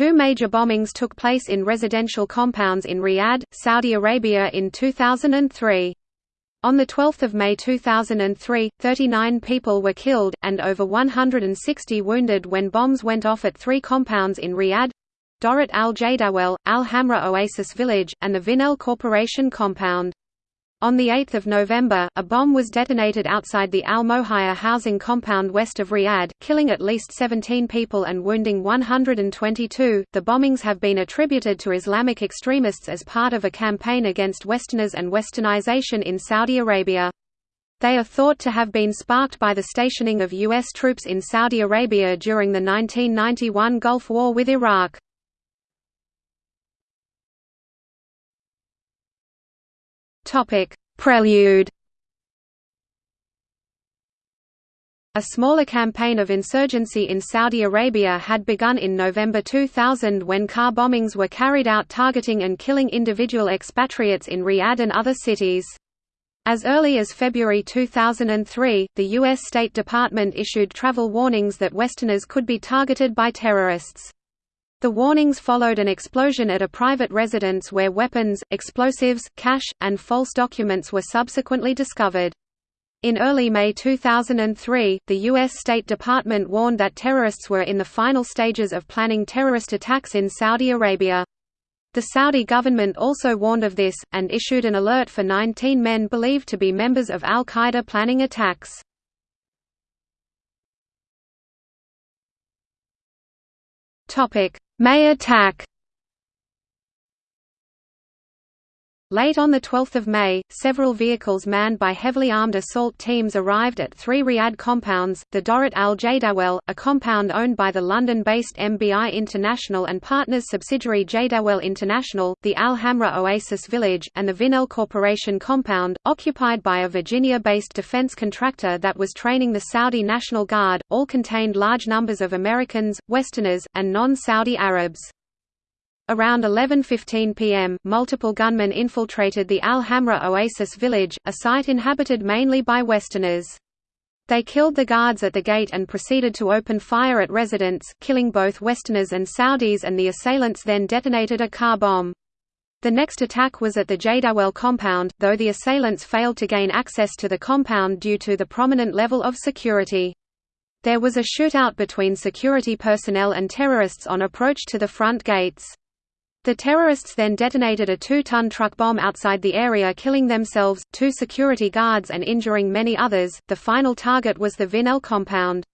Two major bombings took place in residential compounds in Riyadh, Saudi Arabia in 2003. On 12 May 2003, 39 people were killed, and over 160 wounded when bombs went off at three compounds in Riyadh Dorat Al Jadawel, Al Hamra Oasis Village, and the Vinnell Corporation compound. On 8 November, a bomb was detonated outside the Al Mohaya housing compound west of Riyadh, killing at least 17 people and wounding 122. The bombings have been attributed to Islamic extremists as part of a campaign against Westerners and Westernization in Saudi Arabia. They are thought to have been sparked by the stationing of U.S. troops in Saudi Arabia during the 1991 Gulf War with Iraq. Topic: Prelude. A smaller campaign of insurgency in Saudi Arabia had begun in November 2000 when car bombings were carried out targeting and killing individual expatriates in Riyadh and other cities. As early as February 2003, the U.S. State Department issued travel warnings that Westerners could be targeted by terrorists. The warnings followed an explosion at a private residence where weapons, explosives, cash, and false documents were subsequently discovered. In early May 2003, the U.S. State Department warned that terrorists were in the final stages of planning terrorist attacks in Saudi Arabia. The Saudi government also warned of this, and issued an alert for 19 men believed to be members of al-Qaeda planning attacks. May attack Late on 12 May, several vehicles manned by heavily armed assault teams arrived at three Riyadh compounds, the Dorat Al Jadawel, a compound owned by the London-based MBI International and partners subsidiary Jadawel International, the Al Hamra Oasis Village, and the Vinnell Corporation compound, occupied by a Virginia-based defense contractor that was training the Saudi National Guard, all contained large numbers of Americans, Westerners, and non-Saudi Arabs. Around 11.15 pm, multiple gunmen infiltrated the Al Hamra Oasis village, a site inhabited mainly by Westerners. They killed the guards at the gate and proceeded to open fire at residents, killing both Westerners and Saudis and the assailants then detonated a car bomb. The next attack was at the Jadawel compound, though the assailants failed to gain access to the compound due to the prominent level of security. There was a shootout between security personnel and terrorists on approach to the front gates. The terrorists then detonated a two-ton truck bomb outside the area killing themselves, two security guards and injuring many others. The final target was the Vinnell compound.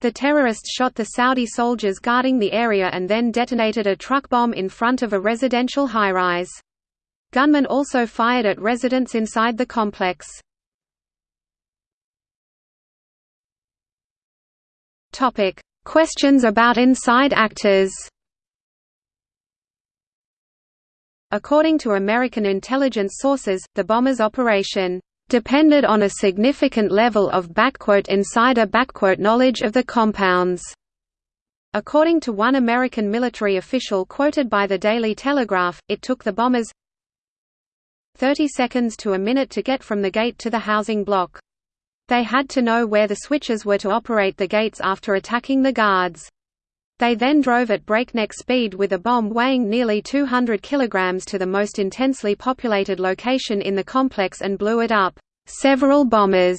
The terrorists shot the Saudi soldiers guarding the area and then detonated a truck bomb in front of a residential high-rise. Gunmen also fired at residents inside the complex. Questions about inside actors According to American intelligence sources, the bomber's operation depended on a significant level of insider knowledge of the compounds. According to one American military official quoted by the Daily Telegraph, it took the bombers 30 seconds to a minute to get from the gate to the housing block. They had to know where the switches were to operate the gates after attacking the guards. They then drove at breakneck speed with a bomb weighing nearly 200 kilograms to the most intensely populated location in the complex and blew it up. Several bombers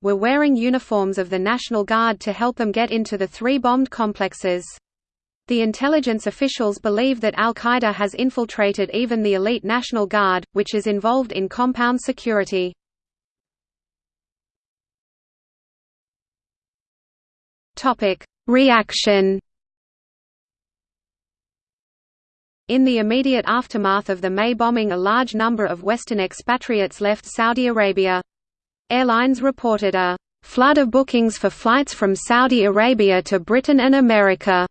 were wearing uniforms of the National Guard to help them get into the three bombed complexes. The intelligence officials believe that al-Qaeda has infiltrated even the elite National Guard, which is involved in compound security. Reaction In the immediate aftermath of the May bombing a large number of Western expatriates left Saudi Arabia. Airlines reported a flood of bookings for flights from Saudi Arabia to Britain and America.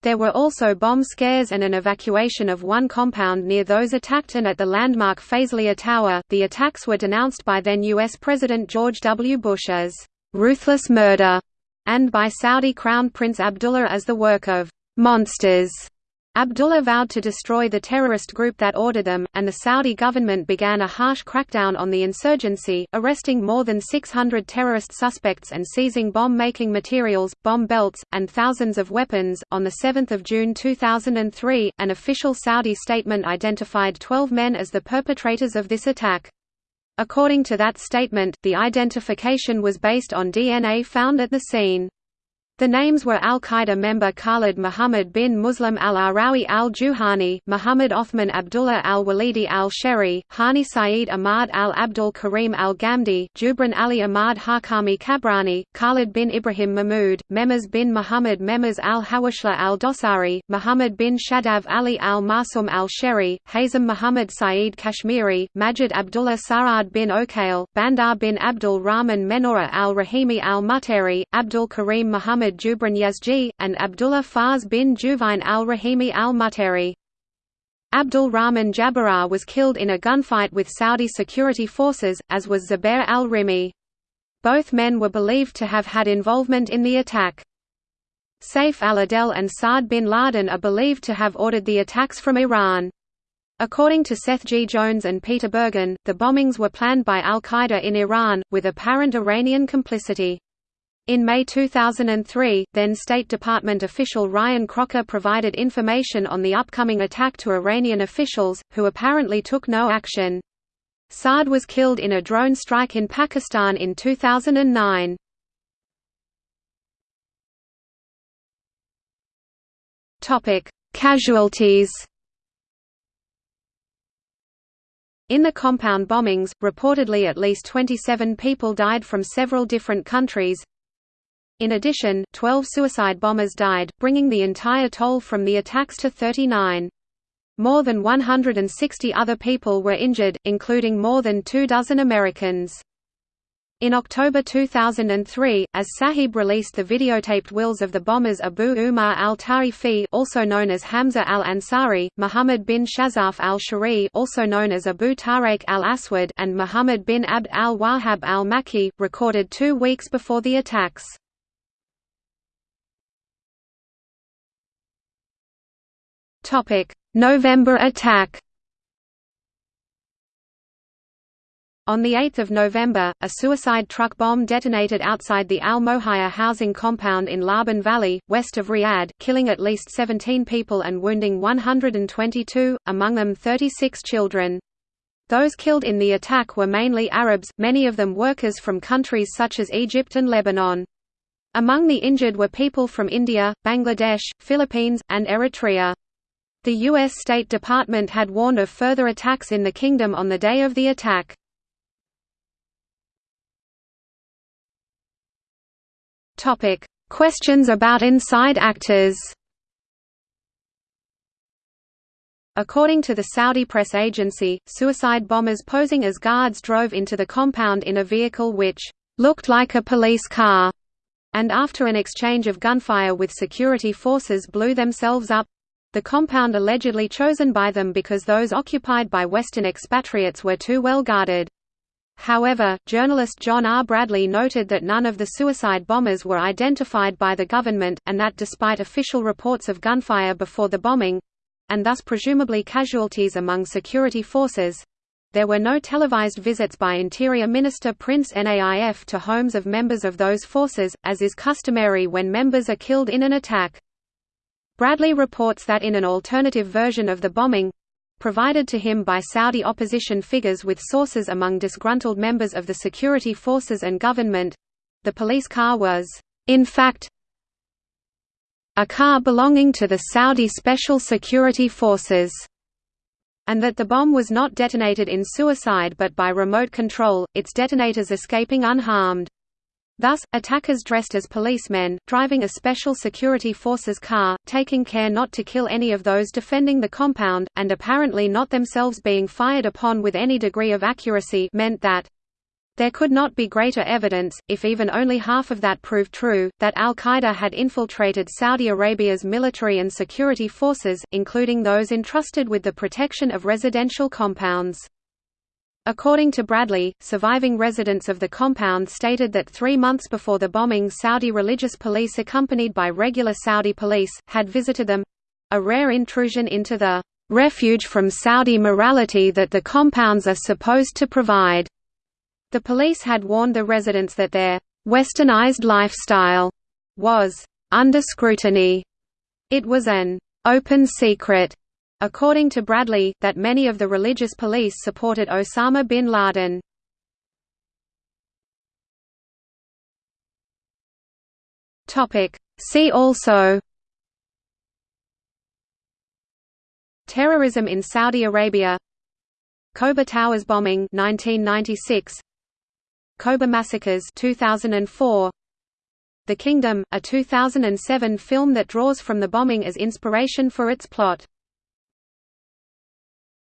There were also bomb scares and an evacuation of one compound near those attacked and at the landmark Faisalia Tower. The attacks were denounced by then U.S. President George W. Bush as ruthless murder and by Saudi Crown Prince Abdullah as the work of monsters. Abdullah vowed to destroy the terrorist group that ordered them, and the Saudi government began a harsh crackdown on the insurgency, arresting more than 600 terrorist suspects and seizing bomb-making materials, bomb belts, and thousands of weapons. On the 7th of June 2003, an official Saudi statement identified 12 men as the perpetrators of this attack. According to that statement, the identification was based on DNA found at the scene. The names were al-Qaeda member Khalid Muhammad bin Muslim al-Arawi al-Juhani, Muhammad Othman Abdullah al-Walidi al-Sheri, Hani Saeed Ahmad al-Abdul Karim al-Ghamdi, Jubran Ali Ahmad Hakami Kabrani, Khalid bin Ibrahim Mahmud, Memaz bin Muhammad Memaz al-Hawashla al-Dosari, Muhammad bin Shadav Ali al-Masum al-Sheri, Hazem Muhammad Saeed Kashmiri, Majid Abdullah Sarad bin Okail, Bandar bin Abdul Rahman Menora al-Rahimi al-Muteri, Abdul Karim Muhammad Muhammad Jubran Yazji, and Abdullah Faz bin Juvain al-Rahimi al-Muteri. Abdul Rahman Jabara was killed in a gunfight with Saudi security forces, as was Zubair al-Rimi. Both men were believed to have had involvement in the attack. Saif al-Adel and Saad bin Laden are believed to have ordered the attacks from Iran. According to Seth G. Jones and Peter Bergen, the bombings were planned by al-Qaeda in Iran, with apparent Iranian complicity. In May 2003, then State Department official Ryan Crocker provided information on the upcoming attack to Iranian officials, who apparently took no action. Saad was killed in a drone strike in Pakistan in 2009. Casualties In the compound bombings, reportedly at least 27 people died from several different countries, in addition, 12 suicide bombers died, bringing the entire toll from the attacks to 39. More than 160 other people were injured, including more than two dozen Americans. In October 2003, as Sahib released the videotaped wills of the bombers Abu Umar al-Tarifi also known as Hamza al-Ansari, Muhammad bin Shazaf al-Shari also known as Abu Tariq al-Aswad and Muhammad bin Abd al-Wahhab al-Makki, recorded two weeks before the attacks. November attack On 8 November, a suicide truck bomb detonated outside the Al Mohaya housing compound in Laban Valley, west of Riyadh, killing at least 17 people and wounding 122, among them 36 children. Those killed in the attack were mainly Arabs, many of them workers from countries such as Egypt and Lebanon. Among the injured were people from India, Bangladesh, Philippines, and Eritrea. The U.S. State Department had warned of further attacks in the kingdom on the day of the attack. Questions about inside actors According to the Saudi press agency, suicide bombers posing as guards drove into the compound in a vehicle which looked like a police car, and after an exchange of gunfire with security forces blew themselves up. The compound allegedly chosen by them because those occupied by Western expatriates were too well guarded. However, journalist John R. Bradley noted that none of the suicide bombers were identified by the government, and that despite official reports of gunfire before the bombing—and thus presumably casualties among security forces—there were no televised visits by Interior Minister Prince Naif to homes of members of those forces, as is customary when members are killed in an attack. Bradley reports that in an alternative version of the bombing provided to him by Saudi opposition figures with sources among disgruntled members of the security forces and government the police car was, in fact, a car belonging to the Saudi Special Security Forces, and that the bomb was not detonated in suicide but by remote control, its detonators escaping unharmed. Thus, attackers dressed as policemen, driving a special security forces car, taking care not to kill any of those defending the compound, and apparently not themselves being fired upon with any degree of accuracy meant that there could not be greater evidence, if even only half of that proved true, that al-Qaeda had infiltrated Saudi Arabia's military and security forces, including those entrusted with the protection of residential compounds. According to Bradley, surviving residents of the compound stated that three months before the bombing Saudi religious police accompanied by regular Saudi police, had visited them a rare intrusion into the refuge from Saudi morality that the compounds are supposed to provide. The police had warned the residents that their westernized lifestyle was under scrutiny. It was an open secret, according to Bradley, that many of the religious police supported Osama bin Laden. See also Terrorism in Saudi Arabia Khobar Towers bombing 1996 Khobar massacres 2004 The Kingdom, a 2007 film that draws from the bombing as inspiration for its plot